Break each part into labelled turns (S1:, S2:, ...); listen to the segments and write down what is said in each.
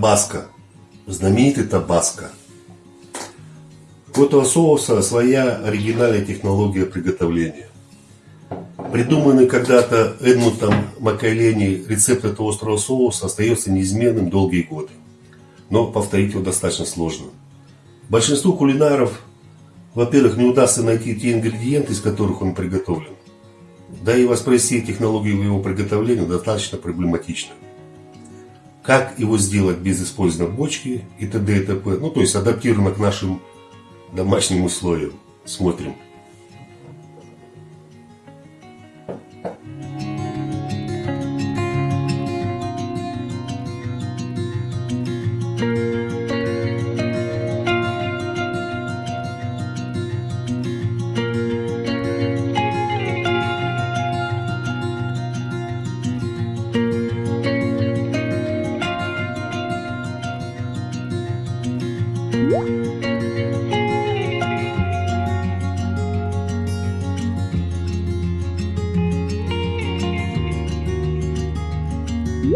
S1: табаско. Знаменитый табаско. У этого соуса своя оригинальная технология приготовления. Придуманный когда-то Эдмутом Маккайлени рецепт этого острого соуса остается неизменным долгие годы. Но повторить его достаточно сложно. Большинству кулинаров, во-первых, не удастся найти те ингредиенты, из которых он приготовлен. Да и воспроизвести технологию его приготовления достаточно проблематично. Как его сделать без использования бочки и т.д. и т.п. Ну, то есть адаптировано к нашим домашним условиям. Смотрим.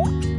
S1: 음.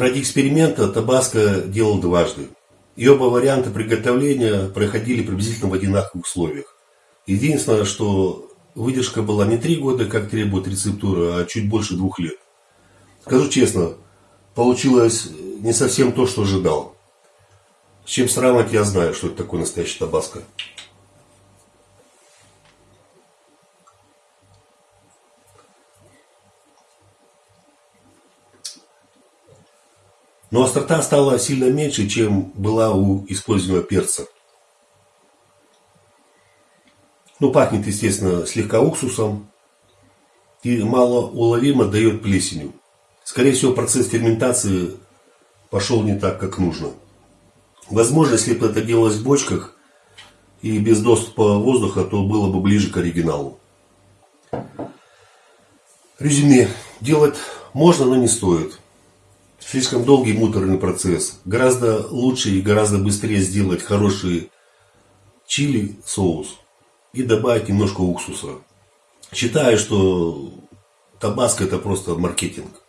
S1: Ради эксперимента табаско делал дважды. И оба варианта приготовления проходили приблизительно в одинаковых условиях. Единственное, что выдержка была не три года, как требует рецептура, а чуть больше двух лет. Скажу честно, получилось не совсем то, что ожидал. С чем сравнивать, я знаю, что это такое настоящий табаско. Но острота стала сильно меньше, чем была у используемого перца. Ну, пахнет, естественно, слегка уксусом и малоуловимо дает плесенью. Скорее всего, процесс ферментации пошел не так, как нужно. Возможно, если бы это делалось в бочках и без доступа воздуха, то было бы ближе к оригиналу. Резюме. Делать можно, но не стоит. Слишком долгий муторный процесс. Гораздо лучше и гораздо быстрее сделать хороший чили соус и добавить немножко уксуса. Считаю, что табаско это просто маркетинг.